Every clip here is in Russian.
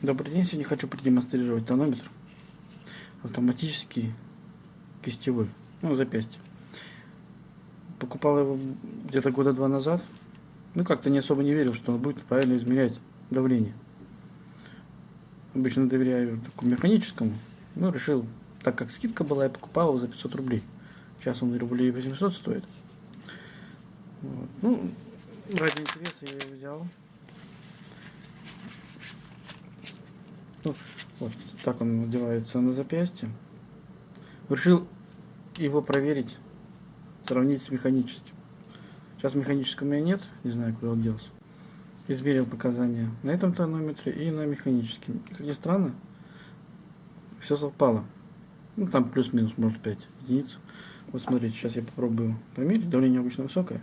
Добрый день, сегодня хочу продемонстрировать тонометр автоматический кистевой, ну запястье. Покупал его где-то года два назад, ну как-то не особо не верил, что он будет правильно измерять давление. Обычно доверяю механическому, но решил, так как скидка была, я покупал его за 500 рублей. Сейчас он рублей 800 стоит. Вот. Ну, ради интереса я его взял. Вот так он надевается на запястье. Решил его проверить, сравнить с механическим. Сейчас механического у меня нет, не знаю, куда он делся. Измерил показания на этом тонометре и на механическом. Как ни странно, все совпало. Ну, там плюс-минус, может, 5 единиц. Вот смотрите, сейчас я попробую померить. Давление обычно высокое.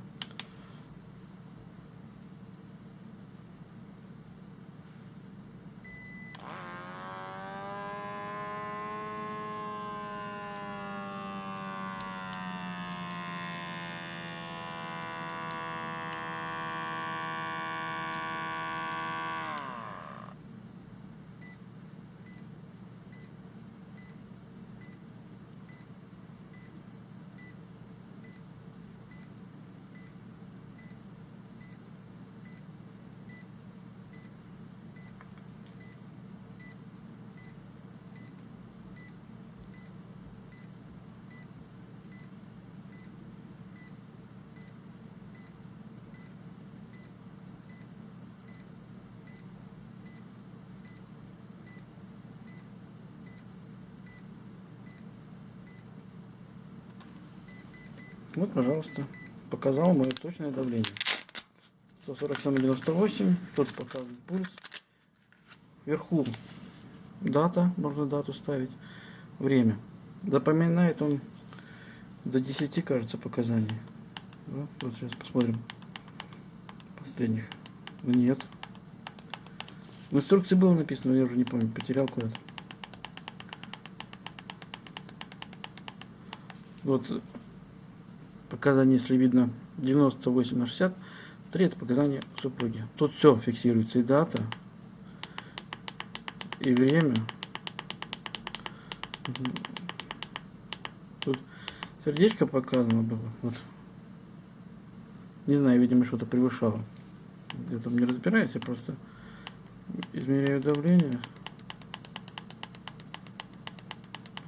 Вот, пожалуйста, показал мое точное давление. 147,98. Тут показывает пульс. Вверху дата, можно дату ставить. Время. Запоминает он до 10, кажется, показаний. Вот, вот сейчас посмотрим. Последних. Нет. В инструкции было написано, но я уже не помню, потерял куда-то. Вот показания, если видно 98 на 60, 3 это показания супруги. Тут все фиксируется, и дата, и время. Тут сердечко показано было. Вот. Не знаю, видимо, что-то превышало. Я там не разбираюсь, я просто измеряю давление.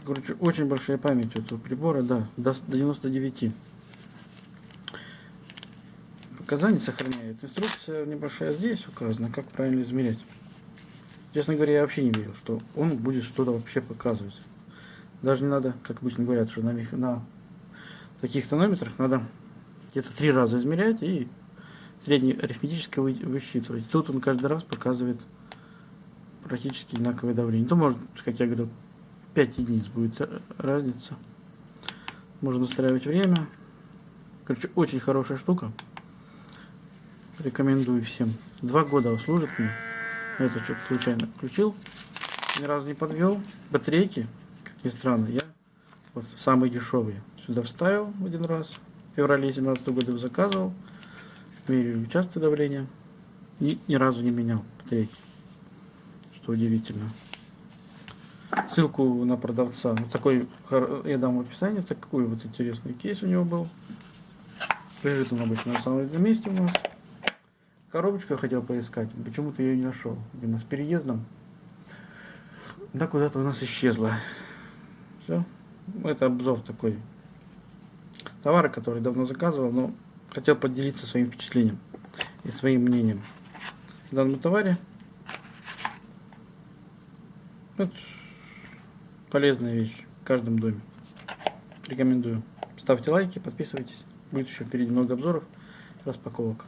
Короче, очень большая память у этого прибора, да, до 99 показания сохраняет. Инструкция небольшая здесь указана, как правильно измерять. Честно говоря, я вообще не верил, что он будет что-то вообще показывать. Даже не надо, как обычно говорят, что на, на таких тонометрах надо где-то три раза измерять и среднеарифметическое вы, высчитывать. Тут он каждый раз показывает практически одинаковое давление. То может, как я говорил, 5 единиц будет разница. Можно настраивать время. Короче, очень хорошая штука. Рекомендую всем. Два года служит мне. Это что-то случайно включил. Ни разу не подвел. Батарейки, как ни странно, я вот самые дешевые сюда вставил один раз. В феврале 2017 года заказывал. Меряю частое давление. И ни разу не менял батарейки. Что удивительно. Ссылку на продавца. Вот такой, я дам в описании. Такой вот интересный кейс у него был. Лежит он обычно на самом месте у нас. Коробочку я хотел поискать, почему-то я ее не нашел. Видимо, с переездом. Да, куда-то у нас исчезла. Все. Это обзор такой товара, который давно заказывал, но хотел поделиться своим впечатлением и своим мнением. В данном товаре это полезная вещь в каждом доме. Рекомендую. Ставьте лайки, подписывайтесь. Будет еще впереди много обзоров, распаковок.